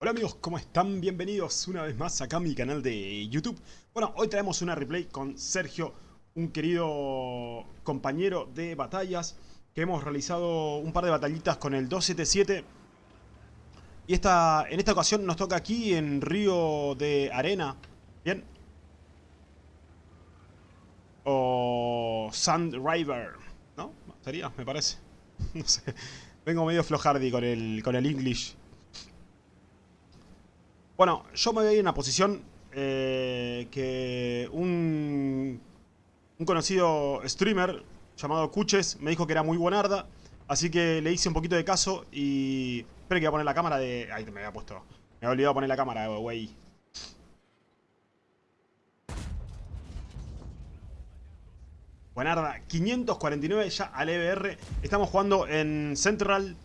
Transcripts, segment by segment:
Hola amigos, ¿cómo están? Bienvenidos una vez más acá a mi canal de YouTube. Bueno, hoy traemos una replay con Sergio, un querido compañero de batallas, que hemos realizado un par de batallitas con el 277. Y esta, en esta ocasión nos toca aquí en Río de Arena, ¿bien? O Sand River, ¿no? Sería, me parece. No sé, vengo medio flojardi con el, con el English. Bueno, yo me voy a ir en una posición eh, que un, un conocido streamer llamado Cuches me dijo que era muy buenarda. Así que le hice un poquito de caso y... Espera que voy a poner la cámara de... Ahí me había puesto. Me había olvidado poner la cámara, güey. Buenarda, 549 ya al EBR. Estamos jugando en Central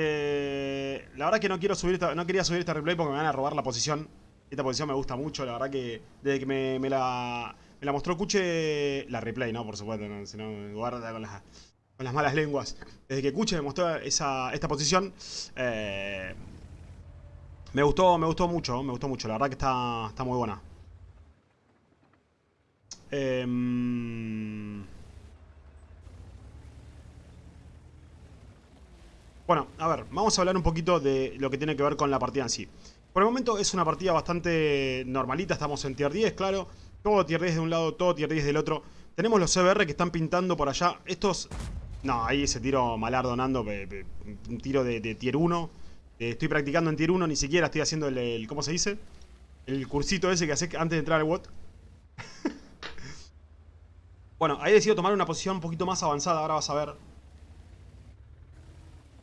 eh, la verdad que no quiero subir no quería subir esta replay porque me van a robar la posición. Esta posición me gusta mucho, la verdad que desde que me, la, me la mostró Cuche, la replay, ¿no? Por supuesto, si no guarda con las, con las malas lenguas. Desde que Cuche me mostró esa, esta posición, eh, me gustó, me gustó mucho, me gustó mucho, la verdad que está, está muy buena. Eh, Bueno, a ver, vamos a hablar un poquito de lo que tiene que ver con la partida en sí. Por el momento es una partida bastante normalita, estamos en tier 10, claro. Todo tier 10 de un lado, todo tier 10 del otro. Tenemos los CBR que están pintando por allá. Estos... No, ahí ese tiro malardo Nando, un tiro de, tier 1. Eh, estoy practicando en tier 1, ni siquiera estoy haciendo el, ¿cómo se dice? El cursito ese que hace antes de entrar al WOT. bueno, ahí he decidido tomar una posición un poquito más avanzada, ahora vas a ver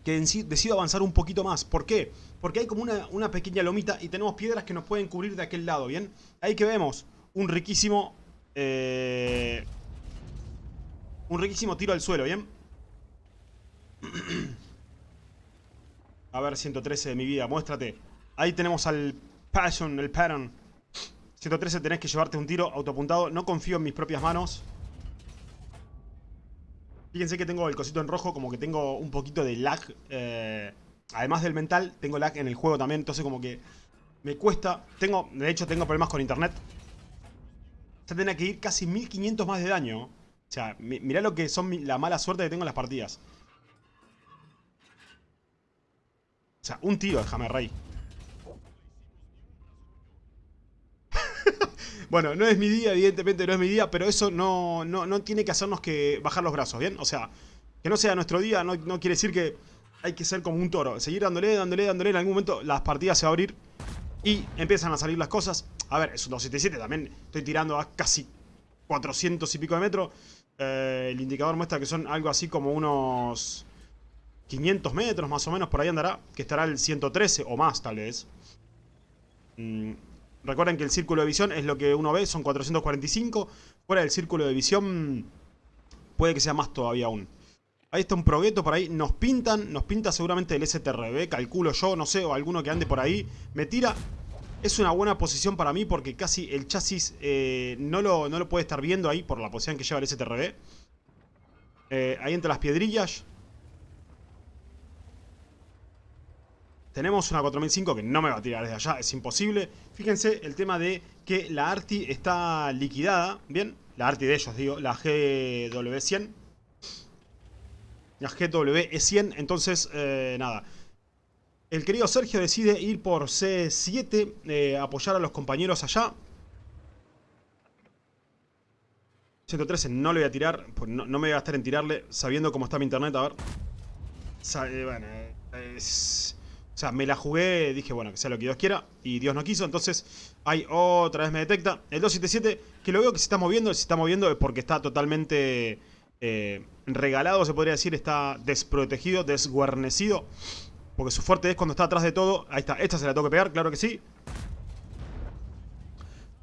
que decido avanzar un poquito más. ¿Por qué? Porque hay como una, pequeña lomita y tenemos piedras que nos pueden cubrir de aquel lado, ¿bien? Ahí que vemos un riquísimo... Eh, un riquísimo tiro al suelo, ¿bien? A ver, 113 de mi vida, muéstrate. Ahí tenemos al Passion, el Pattern. 113 tenés que llevarte un tiro autoapuntado. No confío en mis propias manos. Fíjense que tengo el cosito en rojo, como que tengo un poquito de lag. Eh, además del mental, tengo lag en el juego también, entonces como que me cuesta. Tengo, de hecho, tengo problemas con internet. Ya tenía que ir casi 1500 más de daño. O sea, mirá lo que son la mala suerte que tengo en las partidas. O sea, un tiro, déjame, rey. Bueno, no es mi día, evidentemente no es mi día, pero eso no, no, tiene que hacernos que bajar los brazos, ¿bien? O sea, que no sea nuestro día no, quiere decir que hay que ser como un toro. Seguir dándole, dándole, dándole, en algún momento las partidas se van a abrir y empiezan a salir las cosas. A ver, es un 277, también estoy tirando a casi 400 y pico de metros. Eh, el indicador muestra que son algo así como unos 500 metros más o menos, por ahí andará, que estará el 113 o más tal vez. Mm, Recuerden que el círculo de visión es lo que uno ve, son 445. Fuera del círculo de visión puede que sea más todavía aún. Ahí está un progueto por ahí. Nos pintan, nos pinta seguramente el STRB, calculo yo, no sé, o alguno que ande por ahí. Me tira. Es una buena posición para mí porque casi el chasis eh, no, lo, no, lo, puede estar viendo ahí por la posición que lleva el STRB. Eh, ahí entre las piedrillas. Tenemos una 4005 que no me va a tirar desde allá, es imposible. Fíjense el tema de que la ARTI está liquidada, ¿bien? La ARTI de ellos, digo, la GW100. La GWE100, entonces, eh, nada. El querido Sergio decide ir por C7, eh, apoyar a los compañeros allá. 113 no le voy a tirar, pues no, me voy a gastar en tirarle, sabiendo cómo está mi internet, a ver. Eh, bueno, es... O sea, me la jugué, dije, bueno, que sea lo que Dios quiera, y Dios no quiso, entonces, ahí otra vez me detecta. El 277, que lo veo que se está moviendo, se está moviendo es porque está totalmente eh, regalado, se podría decir, está desprotegido, desguarnecido. Porque su fuerte es cuando está atrás de todo. Ahí está, esta se la tengo que pegar, claro que sí.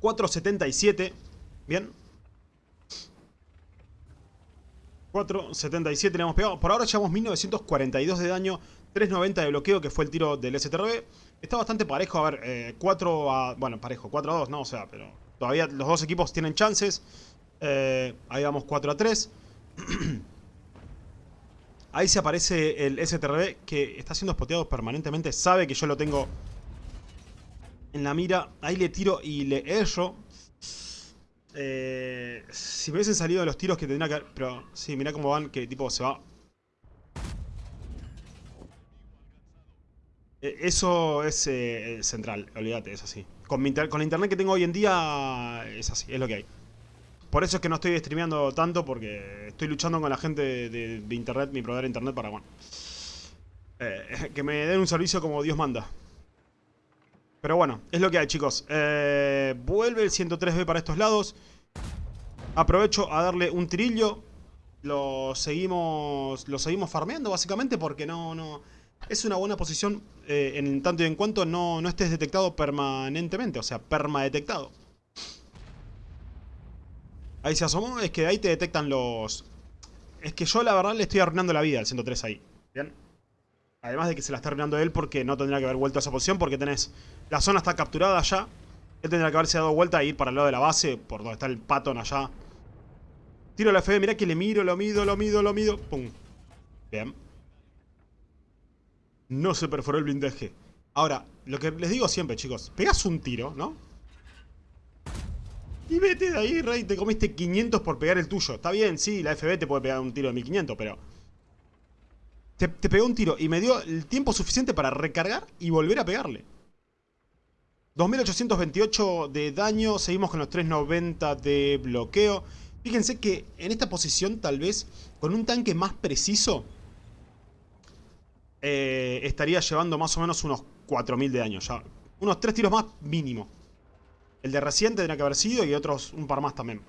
477, bien. 477 le hemos pegado. Por ahora llevamos 1942 de daño. 390 de bloqueo, que fue el tiro del STRB. Está bastante parejo, a ver, 4 eh, a... Bueno, parejo, 4 a 2, no, o sea, pero todavía los dos equipos tienen chances. Eh, ahí vamos 4 a 3. Ahí se aparece el STRB que está siendo spoteado permanentemente. Sabe que yo lo tengo en la mira. Ahí le tiro y le erro. Eh, si me hubiesen salido los tiros que tendría que... Pero sí, mira cómo van, que tipo se va... eso es eh, central, olvídate, es así. Con, la internet que tengo hoy en día es así, es lo que hay. Por eso es que no estoy streameando tanto, porque estoy luchando con la gente de, internet, mi proveedor de internet, para, bueno... que me den un servicio como Dios manda. Pero bueno, es lo que hay, chicos. Eh, vuelve el 103B para estos lados. Aprovecho a darle un trillo. Lo seguimos, seguimos farmeando, básicamente, porque no... no es una buena posición eh, en tanto y en cuanto no, no estés detectado permanentemente. O sea, perma detectado. Ahí se asomó. Es que ahí te detectan los... Es que yo la verdad le estoy arruinando la vida al 103 ahí. ¿Bien? Además de que se la está arruinando él porque no tendría que haber vuelto a esa posición porque tenés... La zona está capturada ya. Él tendría que haberse dado vuelta e ir para el lado de la base, por donde está el patón allá. Tiro la FB, mirá que le miro, lo mido, lo mido, lo mido. Pum. Bien. No se perforó el blindaje. Ahora, lo que les digo siempre, chicos. Pegas un tiro, ¿no? Y vete de ahí, rey. Te comiste 500 por pegar el tuyo. Está bien, sí, la FB te puede pegar un tiro de 1500, pero... Te, pegó un tiro y me dio el tiempo suficiente para recargar y volver a pegarle. 2828 de daño, seguimos con los 390 de bloqueo. Fíjense que en esta posición tal vez con un tanque más preciso eh, estaría llevando más o menos unos 4000 de daño ya. Unos 3 tiros más mínimo. El de recién tendría que haber sido y otros un par más también.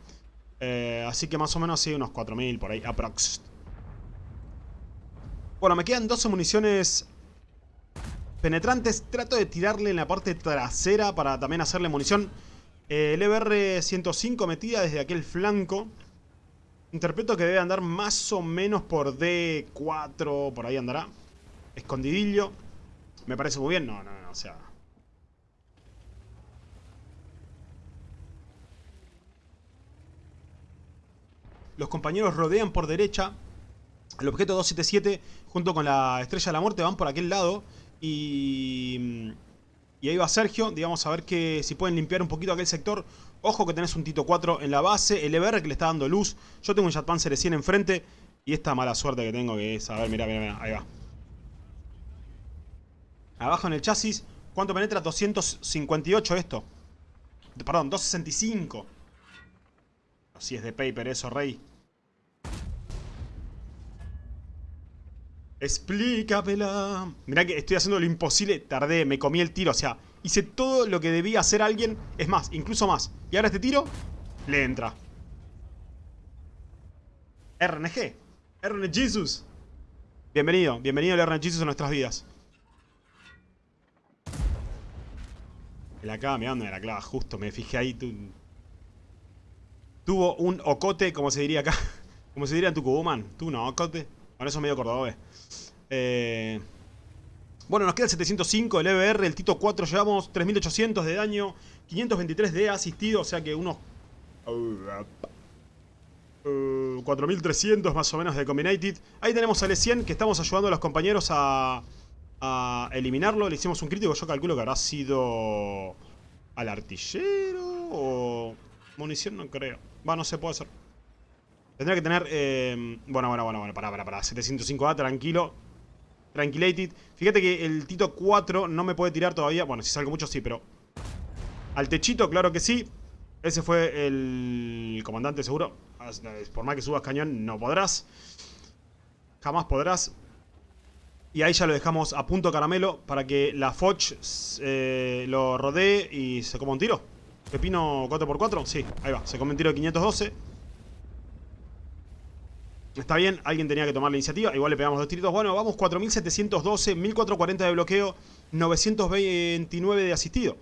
Eh, así que más o menos sí, unos 4000 por ahí, aprox. Bueno, me quedan 12 municiones penetrantes. Trato de tirarle en la parte trasera para también hacerle munición. el EBR-105 metida desde aquel flanco. Interpreto que debe andar más o menos por D4, por ahí andará. Escondidillo. Me parece muy bien. No, no, no, o sea... Los compañeros rodean por derecha. El objeto 277 junto con la Estrella de la Muerte van por aquel lado. Y, y ahí va Sergio, digamos, a ver que si pueden limpiar un poquito aquel sector. Ojo que tenés un Tito 4 en la base, el EBR que le está dando luz. Yo tengo un Jetpanzer 100 enfrente. Y esta mala suerte que tengo que es, a ver, mira, mira, mira, ahí va. Abajo en el chasis, ¿cuánto penetra? 258 esto. Perdón, 265. Así es de paper eso, rey. Explícamela. Mirá que estoy haciendo lo imposible. Tardé, me comí el tiro. O sea, hice todo lo que debía hacer alguien. Es más, incluso más. Y ahora este tiro, le entra. RNG. RNG Jesus. Bienvenido, bienvenido el RNG Jesus a nuestras vidas. El acá, me ando de la clava, justo, me fijé ahí. Tuvo un ocote, como se diría acá. Como se diría en Tucumán. Tuvo un ocote. Con eso medio cordobés. Eh, bueno, nos queda el 705, el EBR, el Tito 4 llevamos 3800 de daño, 523 de asistido, o sea que unos... 4300 más o menos de Combinated. Ahí tenemos al E100 que estamos ayudando a los compañeros a, a eliminarlo. Le hicimos un crítico, yo calculo que habrá sido al artillero o munición, no creo. Va, no se puede hacer. Tendría que tener... Eh, bueno, bueno, bueno, bueno, pará, pará, pará. 705A, tranquilo. Tranquilated. Fíjate que el Tito 4 no me puede tirar todavía. Bueno, si salgo mucho sí, pero... Al techito, claro que sí. Ese fue el comandante seguro. Por más que subas cañón, no podrás. Jamás podrás. Y ahí ya lo dejamos a punto caramelo para que la Foch eh, lo rodee y se coma un tiro. Pepino 4x4, sí, ahí va. Se come un tiro de 512. Está bien, alguien tenía que tomar la iniciativa. Igual le pegamos dos tiritos. Bueno, vamos 4712, 1440 de bloqueo, 929 de asistido.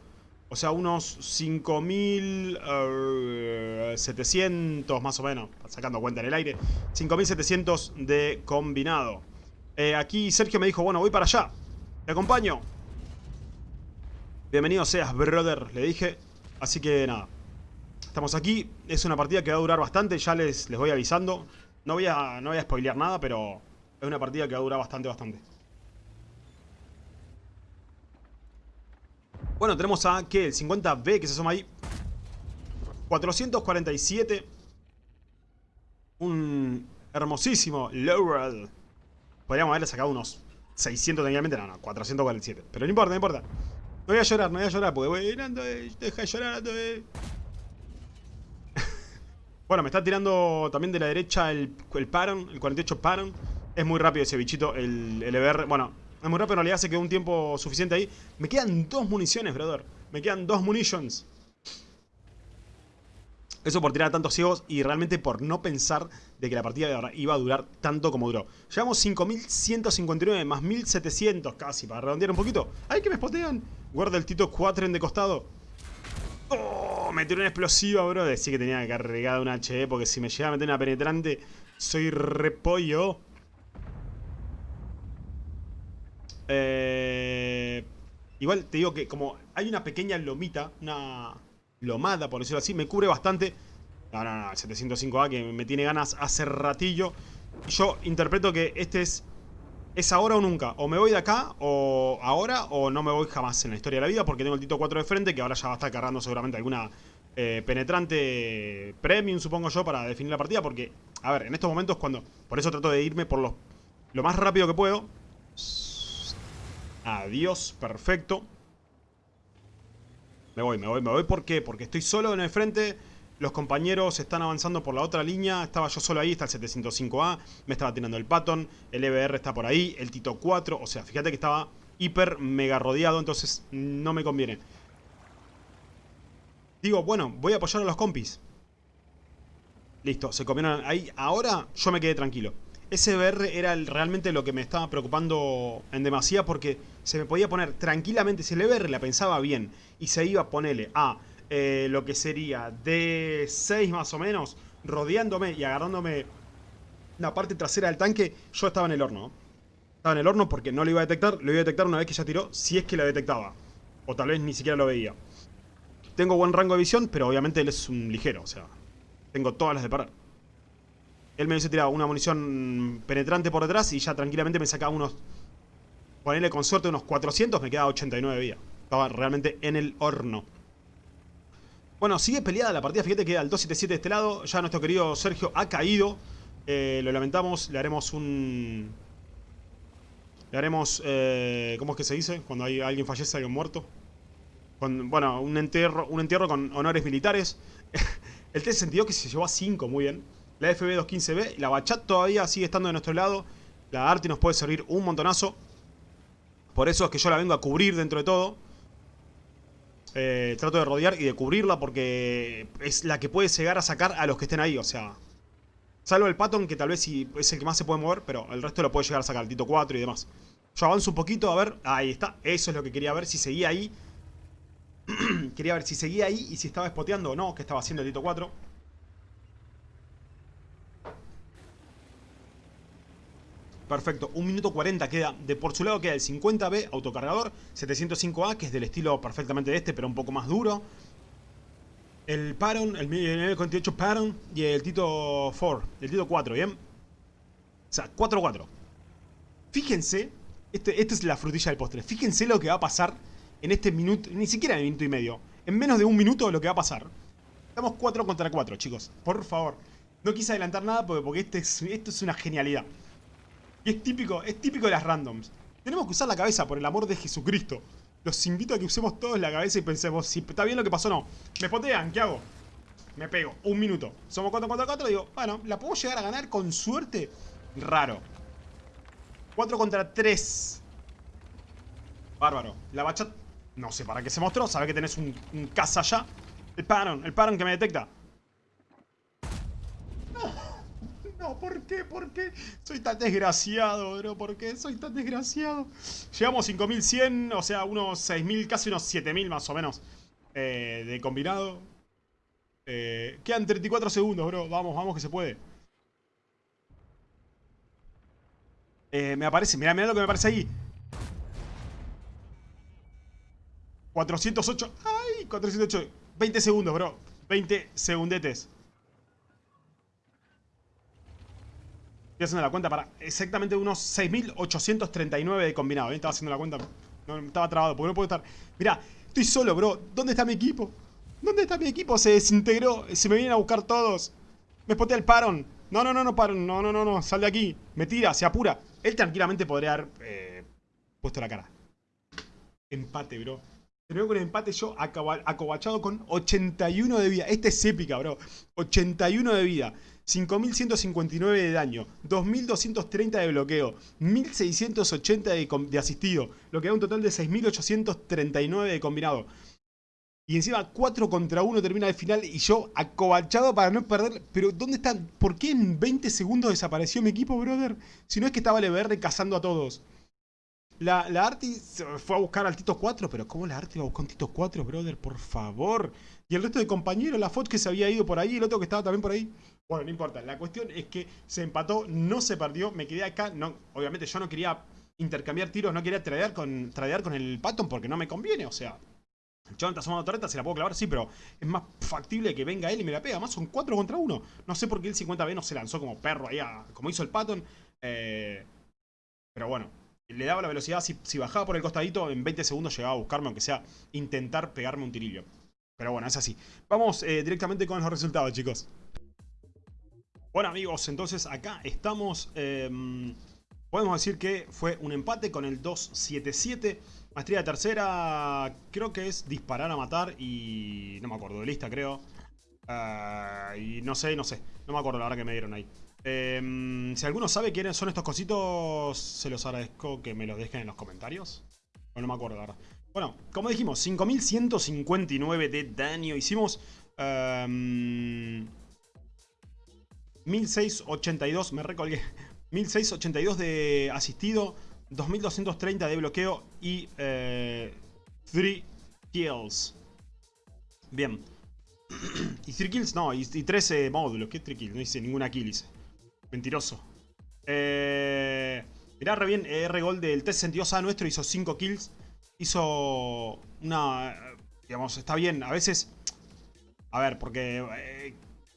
O sea, unos 5700 más o menos. Sacando cuenta en el aire. 5700 de combinado. Eh, aquí Sergio me dijo, bueno, voy para allá. Te acompaño. Bienvenido seas, brother, le dije. Así que nada. Estamos aquí. Es una partida que va a durar bastante. Ya les, les voy avisando. No voy a, no voy a spoilear nada, pero Es una partida que va a durar bastante, bastante. Bueno, tenemos a, ¿qué? El 50B que se asoma ahí. 447. Un hermosísimo Laurel. Podríamos haberle sacado unos 600 técnicamente. No, no, 447. Pero no importa, no importa. No voy a llorar, no voy a llorar, porque voy llenando, deja de llorar, eh. Bueno, me está tirando también de la derecha el, el Paron, el 48 Paron. Es muy rápido ese bichito, el, el EBR. Bueno, es muy rápido, en realidad se quedó un tiempo suficiente ahí. Me quedan dos municiones, brother. Me quedan dos munitions. Eso por tirar a tantos ciegos y realmente por no pensar de que la partida iba a durar tanto como duró. Llevamos 5159 más 1700 casi, para redondear un poquito. ¡Ay, que me spotean! Guarda el Tito 4 en de costado. ¡Oh! Me tiró una explosiva, bro. Decía que tenía cargada una HE porque si me llega a meter una penetrante, soy repollo. Eh, igual te digo que como hay una pequeña lomita, una lomada por decirlo así, me cubre bastante. No, no, no, el 705A que me tiene ganas hace ratillo. Yo interpreto que este es es ahora o nunca. O me voy de acá, o ahora, o no me voy jamás en la historia de la vida, porque tengo el Tito 4 de frente, que ahora ya va a estar cargando seguramente alguna eh, penetrante premium, supongo yo, para definir la partida, porque, a ver, en estos momentos cuando... Por eso trato de irme por lo, lo más rápido que puedo. Adiós, perfecto. Me voy, me voy, me voy, ¿por qué? Porque estoy solo en el frente los compañeros están avanzando por la otra línea. Estaba yo solo ahí, está el 705A. Me estaba tirando el Patton. El EBR está por ahí. El Tito 4. O sea, fíjate que estaba hiper mega rodeado. Entonces no me conviene. Digo, bueno, voy a apoyar a los compis. Listo, se comieron ahí. Ahora yo me quedé tranquilo. Ese EBR era realmente lo que me estaba preocupando en demasía porque se me podía poner tranquilamente, si el EBR la pensaba bien y se iba a ponerle a eh, lo que sería de 6 más o menos, rodeándome y agarrándome la parte trasera del tanque, yo estaba en el horno. Estaba en el horno porque no lo iba a detectar, lo iba a detectar una vez que ya tiró, si es que lo detectaba. O tal vez ni siquiera lo veía. Tengo buen rango de visión, pero obviamente él es un ligero, o sea, tengo todas las de parar. Él me hubiese tirado una munición penetrante por detrás y ya tranquilamente me sacaba unos... Ponerle con suerte unos 400, me queda 89 de vida. Estaba realmente en el horno. Bueno, sigue peleada la partida. Fíjate que al 277 de este lado. Ya nuestro querido Sergio ha caído. Eh, lo lamentamos. Le haremos un... Le haremos... Eh, ¿Cómo es que se dice? Cuando hay alguien fallece, alguien muerto. Bueno, un entierro, un entierro con honores militares. el T-62 que se llevó a 5, muy bien. La FB215B. La Bachat todavía sigue estando de nuestro lado. La Arti nos puede servir un montonazo. Por eso es que yo la vengo a cubrir dentro de todo. Eh, trato de rodear y de cubrirla porque es la que puede llegar a sacar a los que estén ahí, o sea... Salvo el Patton, que tal vez es el que más se puede mover, pero el resto lo puede llegar a sacar, el Tito 4 y demás. Yo avanzo un poquito, a ver, ahí está, eso es lo que quería ver, si seguía ahí. quería ver si seguía ahí y si estaba spoteando o no, que estaba haciendo el Tito 4. Perfecto, 1 minuto 40 queda. De por su lado queda el 50B autocargador, 705A, que es del estilo perfectamente de este, pero un poco más duro. El Paron, el 948 Paron y el Tito 4, el Tito 4, ¿bien? O sea, 4-4. Fíjense, este, esta es la frutilla del postre. Fíjense lo que va a pasar en este minuto, ni siquiera en minuto y medio. En menos de un minuto lo que va a pasar. Estamos 4 contra 4, chicos. Por favor. No quise adelantar nada porque, porque este esto es una genialidad. Y es típico, es típico de las randoms. Tenemos que usar la cabeza, por el amor de Jesucristo. Los invito a que usemos todos la cabeza y pensemos, si está bien lo que pasó o no. Me potean, ¿qué hago? Me pego, un minuto. Somos 4 contra 4, digo, bueno, ¿la puedo llegar a ganar con suerte? Raro. 4 contra 3. Bárbaro. La bachat, no sé para qué se mostró, sabe que tenés un, un casa allá. El paron, el paron que me detecta. No, ¿por qué? ¿Por qué? Soy tan desgraciado, bro. ¿Por qué soy tan desgraciado? Llegamos 5100, o sea, unos 6000, casi unos 7000 más o menos. Eh, de combinado. Eh, quedan 34 segundos, bro. Vamos, vamos que se puede. Eh, me aparece, mirá, mirá lo que me aparece ahí. 408. ¡Ay! 408. 20 segundos, bro. 20 segundetes. Estoy haciendo la cuenta para exactamente unos 6.839 de combinado. ¿eh? Estaba haciendo la cuenta. No, estaba trabado porque no puedo estar. Mirá, estoy solo, bro. ¿Dónde está mi equipo? ¿Dónde está mi equipo? Se desintegró. Se me vienen a buscar todos. Me spotea el Paron. No, no, no, no, Paron. No, no, no, no. Sal de aquí. Me tira, se apura. Él tranquilamente podría haber eh, puesto la cara. Empate, bro. Terminó con el empate yo acobachado con 81 de vida. Esta es épica, bro. 81 de vida. 5.159 de daño, 2.230 de bloqueo, 1.680 de, de, asistido, lo que da un total de 6.839 de combinado. Y encima 4 contra 1 termina el final y yo acobachado para no perder. Pero ¿dónde están? ¿Por qué en 20 segundos desapareció mi equipo, brother? Si no es que estaba el EBR cazando a todos. La, la Arti fue a buscar al Tito 4, pero ¿cómo la Arti va a buscar un Tito 4, brother? Por favor. Y el resto de compañeros, la FOT que se había ido por ahí, el otro que estaba también por ahí. Bueno, no importa. La cuestión es que se empató, no se perdió, me quedé acá. No, obviamente yo no quería intercambiar tiros, no quería tradear con, con el Patton porque no me conviene, o sea... Chabón está sumando torreta, se la puedo clavar, sí, pero es más factible que venga él y me la pega. Además son 4 contra 1. No sé por qué el 50B no se lanzó como perro ahí, como hizo el Patton. Eh, pero bueno, le daba la velocidad. Si, si, bajaba por el costadito, en 20 segundos llegaba a buscarme, aunque sea intentar pegarme un tirillo. Pero bueno, es así. Vamos eh, directamente con los resultados, chicos. Bueno, amigos, entonces acá estamos... Em, podemos decir que fue un empate con el 2-7-7. Maestría de tercera, creo que es disparar a matar y... No me acuerdo, de lista creo. Ah, y no sé, no sé. No me acuerdo la hora que me dieron ahí. Em, si alguno sabe quiénes son estos cositos, se los agradezco que me los dejen en los comentarios. no me acuerdo verdad. Bueno, como dijimos, 5159 de daño. Hicimos... 1682, em, me recolgué. 1682 de asistido. 2230 de bloqueo y 3 eh, kills. Bien. y 3 kills, no, y, 13 módulos. ¿Qué 3 kills? No hice ninguna kill, hice. Mentiroso. Eh, mirá re bien, R gol del T62A nuestro hizo 5 kills. Hizo una... Digamos, está bien. A veces... A ver, porque... Eh,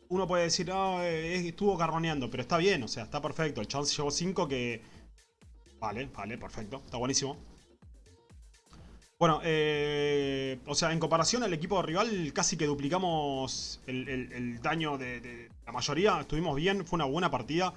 uno puede decir, no, estuvo carroneando, pero está bien, o sea, está perfecto. El chance llevó 5 que Vale, vale, perfecto. Está buenísimo. Bueno, eh, o sea, en comparación al equipo rival, casi que duplicamos el, daño de, la mayoría. Estuvimos bien, fue una buena partida.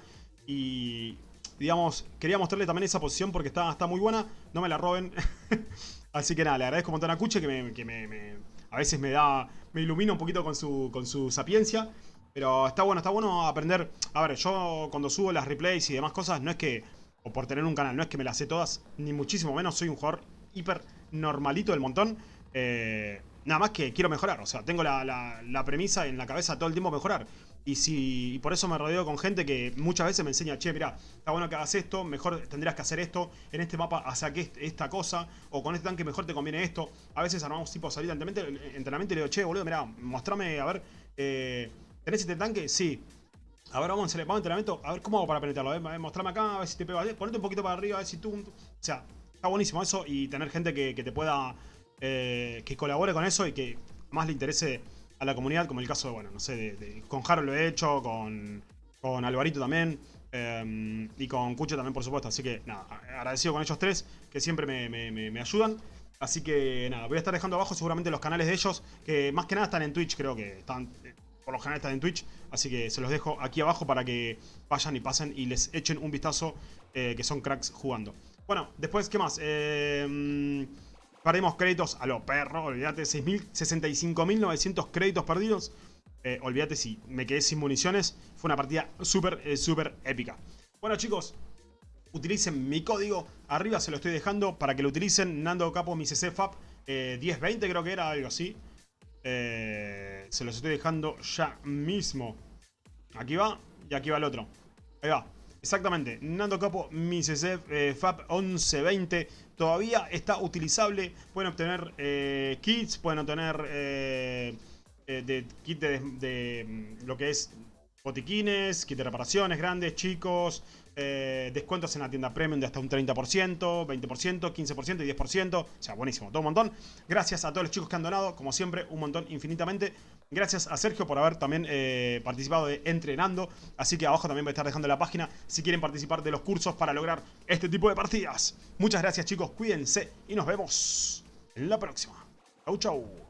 Y, digamos, quería mostrarle también esa posición porque está, está muy buena. No me la roben. Así que nada, le agradezco un montón a Cuche que, me, a veces me da, me ilumina un poquito con su, con su sapiencia. Pero está bueno, está bueno aprender. A ver, yo cuando subo las replays y demás cosas, no es que o por tener un canal. No es que me las sé todas, ni muchísimo menos. Soy un jugador hiper normalito del montón. Eh, nada más que quiero mejorar. O sea, tengo la, premisa en la cabeza todo el tiempo mejorar. Y, si, por eso me rodeo con gente que muchas veces me enseña, che, mira, está bueno que hagas esto, mejor tendrías que hacer esto, en este mapa hace esta cosa, o con este tanque mejor te conviene esto. A veces armamos tipo salida entrenamiento y le digo, che, boludo, mira, mostrame, a ver, eh, ¿tenés este tanque? Sí. A ver, vamos a vamos entrenamiento. A ver cómo hago para penetrarlo. A mostrame acá, a ver si te pego. Ponete un poquito para arriba, a ver si tú... O sea, está buenísimo eso y tener gente que, te pueda... Eh, que colabore con eso y que más le interese a la comunidad, como el caso, de, bueno, no sé, con Harold lo he hecho, con, con Alvarito también, em, y con Cucho también, por supuesto. Así que, nada, agradecido con ellos tres, que siempre me, ayudan. Así que, nada, voy a estar dejando abajo seguramente los canales de ellos, que más que nada están en Twitch, creo que están por lo general están en Twitch, así que se los dejo aquí abajo para que vayan y pasen y les echen un vistazo, eh, que son cracks jugando. Bueno, después, ¿qué más? Eh, perdimos créditos a lo perro, olvídate, 65.900 créditos perdidos. Eh, olvídate si me quedé sin municiones, fue una partida súper, eh, súper épica. Bueno chicos, utilicen mi código, arriba se lo estoy dejando para que lo utilicen, Nando Capo, mi CC FAP 1020 creo que era, algo así. Eh, se los estoy dejando ya mismo. Aquí va y aquí va el otro. Ahí va. Exactamente. Nando Capo, mi CC eh, FAP 1120. Todavía está utilizable. Pueden obtener eh, kits, pueden obtener de, kit de, lo que es botiquines, kit de reparaciones grandes, chicos, eh, descuentos en la tienda premium de hasta un 30%, 20%, 15% y 10%. O sea, buenísimo, todo un montón. Gracias a todos los chicos que han donado, como siempre, un montón infinitamente. Gracias a Sergio por haber también eh, participado de Entrenando. Así que abajo también voy a estar dejando la página si quieren participar de los cursos para lograr este tipo de partidas. Muchas gracias chicos, cuídense y nos vemos en la próxima. Chau chau.